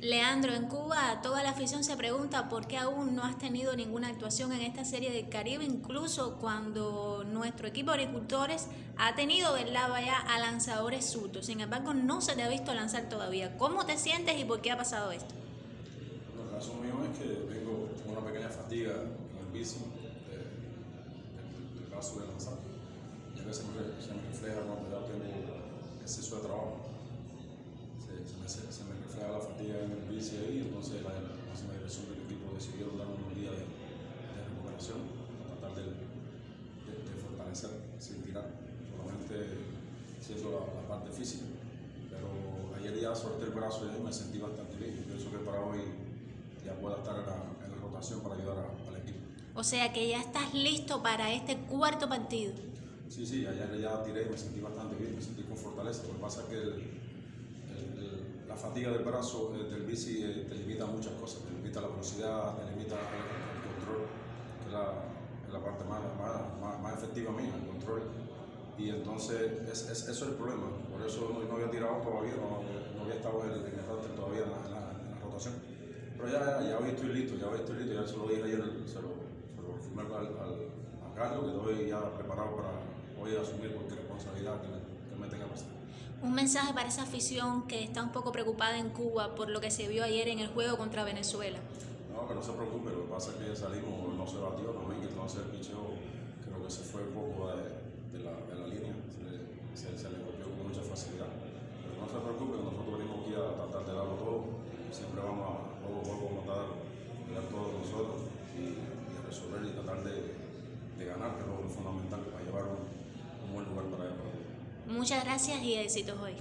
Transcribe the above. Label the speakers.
Speaker 1: Leandro, en Cuba toda la afición se pregunta por qué aún no has tenido ninguna actuación en esta serie del Caribe, incluso cuando nuestro equipo de agricultores ha tenido lado allá a lanzadores surtos. Sin embargo, no se te ha visto lanzar todavía. ¿Cómo te sientes y por qué ha pasado esto?
Speaker 2: el caso mío es que tengo una pequeña fatiga en el bici del caso de lanzar, ya que se me, se me refleja cuando ya tengo exceso de trabajo. Se, se, me, se, la fatiga en el bici ahí, entonces la, la máxima dirección del equipo decidió darme unos días de, de recuperación para tratar de, de, de, fortalecer sin tirar, solamente siendo la, la parte física. Pero ayer ya solté el brazo y me sentí bastante bien. Yo pienso que para hoy ya pueda estar en la, en la rotación para ayudar a, al equipo.
Speaker 1: O sea que ya estás listo para este cuarto partido.
Speaker 2: Sí, sí, ayer ya tiré y me sentí bastante bien, me sentí con fortaleza. Lo que pasa es que el, el, el, fatiga del brazo eh, del bici eh, te limita muchas cosas, te limita la velocidad, te limita el, control, que es la, parte más, más, más, efectiva mía, el control. Y entonces es, es, eso es el problema, por eso no, había tirado todavía, no, no había estado en el, el todavía en la, rotación. Pero ya, ya, hoy estoy listo, ya hoy estoy listo, ya se lo dije ayer, se lo, se lo firmé al, al, a Carlos, que estoy ya preparado para hoy asumir cualquier responsabilidad que que me tenga pasar.
Speaker 1: Un mensaje para esa afición que está un poco preocupada en Cuba por lo que se vio ayer en el juego contra Venezuela.
Speaker 2: No, que no se preocupe, lo que pasa es que salimos, no se batió, que entonces el picheo creo que se fue un poco de, la, línea,
Speaker 1: Muchas gracias y éxitos hoy.